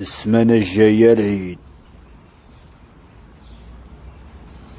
السمانة الجاية العيد